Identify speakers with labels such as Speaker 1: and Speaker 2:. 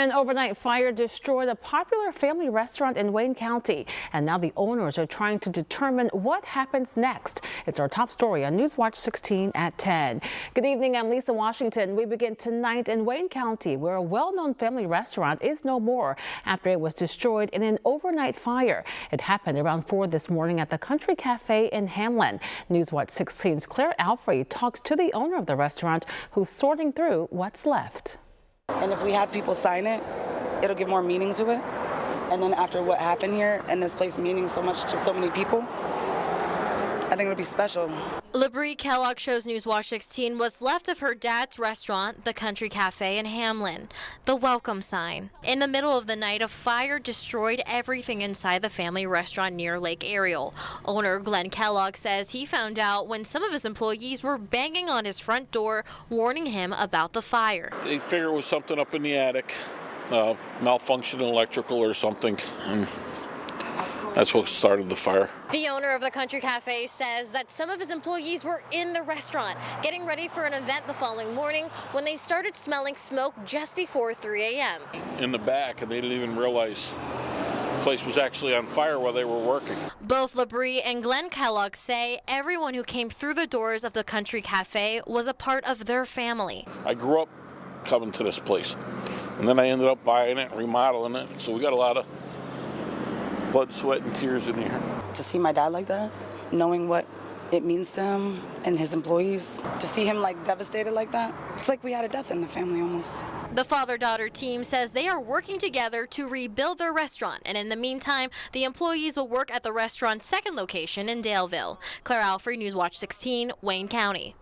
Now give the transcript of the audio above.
Speaker 1: An overnight fire destroyed a popular family restaurant in Wayne County, and now the owners are trying to determine what happens next. It's our top story on Newswatch 16 at 10. Good evening, I'm Lisa Washington. We begin tonight in Wayne County, where a well-known family restaurant is no more after it was destroyed in an overnight fire. It happened around 4 this morning at the Country Cafe in Hamlin. Newswatch 16's Claire Alfrey talked to the owner of the restaurant, who's sorting through what's left.
Speaker 2: And if we have people sign it, it'll give more meaning to it. And then after what happened here and this place meaning so much to so many people, I think it'll be special.
Speaker 3: Labrie Kellogg shows Newswatch 16 what's left of her dad's restaurant, the Country Cafe in Hamlin. The welcome sign. In the middle of the night, a fire destroyed everything inside the family restaurant near Lake Ariel. Owner Glenn Kellogg says he found out when some of his employees were banging on his front door, warning him about the fire.
Speaker 4: They figured it was something up in the attic, uh, malfunctioning electrical or something. And that's what started the fire.
Speaker 3: The owner of the Country Cafe says that some of his employees were in the restaurant getting ready for an event the following morning when they started smelling smoke just before 3 a.m.
Speaker 4: In the back, and they didn't even realize the place was actually on fire while they were working.
Speaker 3: Both Labrie and Glenn Kellogg say everyone who came through the doors of the Country Cafe was a part of their family.
Speaker 4: I grew up coming to this place, and then I ended up buying it, remodeling it, so we got a lot of blood, sweat, and tears in here.
Speaker 2: To see my dad like that, knowing what it means to him and his employees, to see him like devastated like that, it's like we had a death in the family almost.
Speaker 3: The father-daughter team says they are working together to rebuild their restaurant, and in the meantime, the employees will work at the restaurant's second location in Daleville. Claire Alfrey, Newswatch 16, Wayne County.